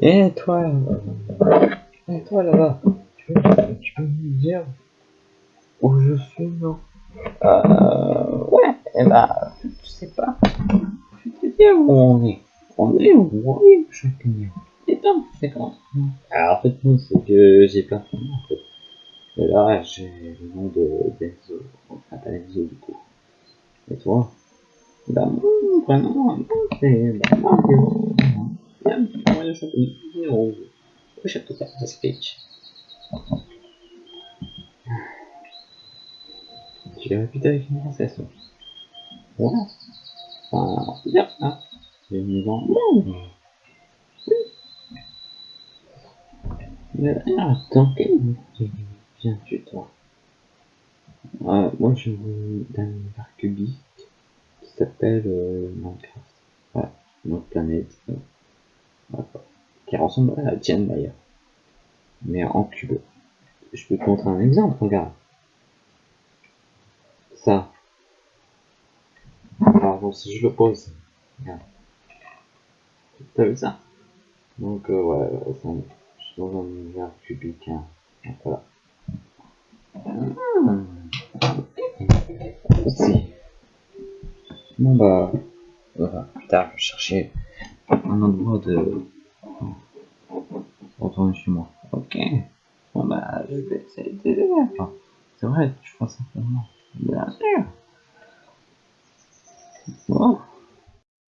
Et toi, euh, et toi là-bas, tu, peux- tu peux me dire où je suis, non? Euh, ouais, et bah, je sais pas. Je te dire où on est. On est où? On est, chacun. Et donc, c'est comment Alors, en fait, non, c'est que j'ai plein de noms, en fait. Et là, j'ai le nom de d'Enzo. Enfin, pas Enzo, du coup. Et toi? Bah, mon prénom, c'est bah, Mario. A petit moyen de la speech. Tu l'as répété avec une princesse. Ouais. Enfin, c'est bien, hein. J'ai mis dans le monde. Oui. Mais alors, dans quel métier viens-tu, toi? Euh, Moi, je viens d'un univers cubique qui s'appelle euh, Minecraft. Voilà, notre planète. voilà. À tienne, d'ailleurs. Mais en cube. Je peux te montrer un exemple, regarde. Ça. Bon, si je le pose, regarde. T'as vu ça? Donc, euh, ouais, ça, je suis dans un univers cubique. Hein. Voilà. Aussi. Bon, bah, voilà. Plus tard, je vais chercher un endroit de retourner chez moi. Ok. Bon bah, je vais essayer de t'aider. C'est vrai, je pense simplement. Bien sûr. Bon.